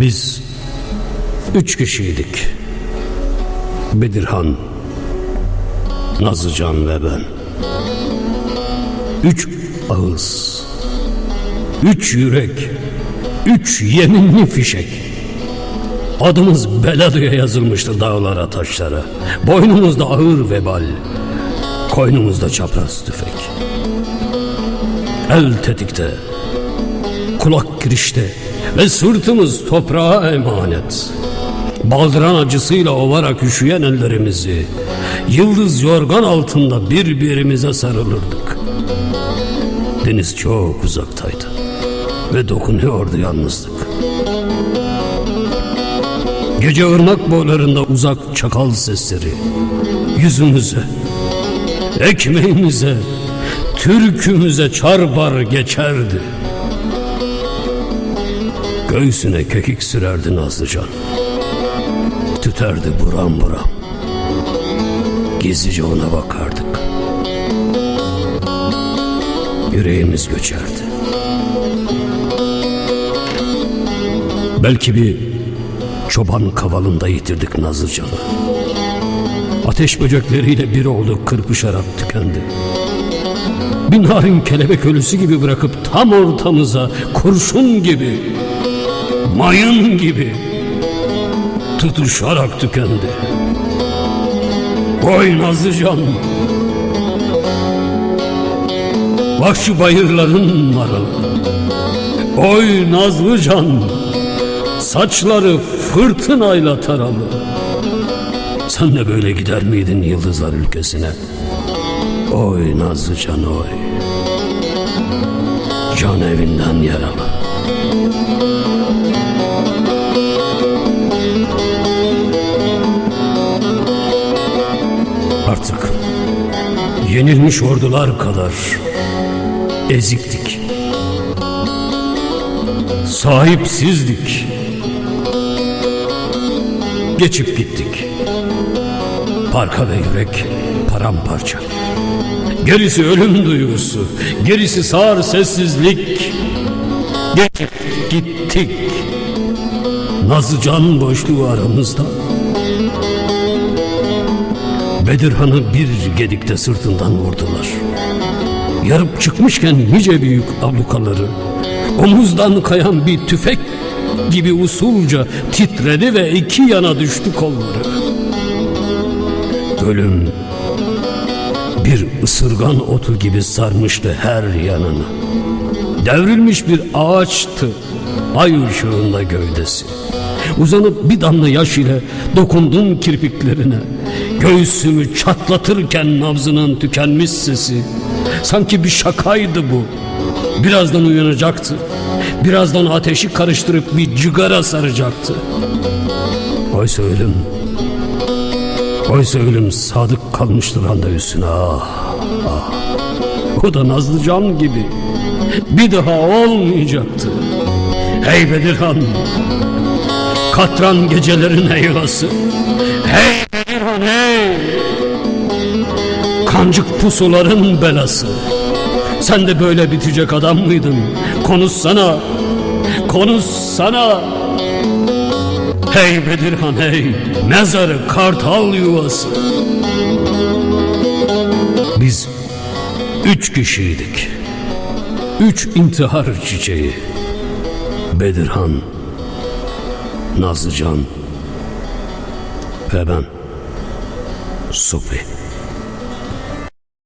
Biz üç kişiydik. Bedirhan, Nazlıcan ve ben. Üç ağız, üç yürek, üç yeminli fişek. Adımız Beladı'ya yazılmıştı dağlara taşlara. Boynumuzda ağır vebal, koynumuzda çapraz tüfek. El tetikte, kulak girişte ve sırtımız toprağa emanet. Baldıran acısıyla ovarak üşüyen ellerimizi, yıldız yorgan altında birbirimize sarılırdık. Deniz çok uzaktaydı ve dokunuyordu yalnızlık. Gece ırmak boylarında uzak çakal sesleri yüzümüze, ekmeğimize, türkümüze çarpar geçerdi. Göğsüne kekik sürerdi Nazlıcan. Tüterdi buram buram. Gizlice ona bakardık. Yüreğimiz göçerdi. Belki bir çoban kavalında yitirdik Nazlıcan'ı. Ateş böcekleriyle bir oldu kırpışarak tükendi. Bir narin kelebek ölüsü gibi bırakıp tam ortamıza kurşun gibi, mayın gibi tutuşarak tükendi. Oy Nazlıcan! Vahşi bayırların maralı. Oy Nazlıcan! Saçları fırtınayla taralı. Sen de böyle gider miydin yıldızlar ülkesine? Oy Nazlıcan oy. Can evinden yaralı. Artık yenilmiş ordular kadar eziktik. Sahipsizdik. Geçip gittik. Parka ve yürek paramparça. Gerisi ölüm duygusu, gerisi sağır sessizlik. Geçip gittik. Nazlı can boşluğu aramızda. Bedirhan'ı bir gedikte sırtından vurdular. Yarıp çıkmışken nice büyük ablukaları, omuzdan kayan bir tüfek gibi usulca titredi ve iki yana düştü kolları. Ölüm bir ısırgan otu gibi sarmıştı her yanını. Devrilmiş bir ağaçtı ay ışığında gövdesi. Uzanıp bir damla yaş ile dokundum kirpiklerine. Göğsümü çatlatırken nabzının tükenmiş sesi. Sanki bir şakaydı bu. Birazdan uyanacaktı. Birazdan ateşi karıştırıp bir cigara saracaktı. Oysa ölüm Oysa ölüm sadık kalmıştır randevusuna ah, ah. O da Nazlıcan gibi Bir daha olmayacaktı Hey Bedirhan Katran gecelerin heylası Kancık pusuların belası. Sen de böyle bitecek adam mıydın? Konuşsana. Konuşsana. Hey Bedirhan hey. Mezarı kartal yuvası. Biz üç kişiydik. Üç intihar çiçeği. Bedirhan Nazlıcan Ve ben. Supi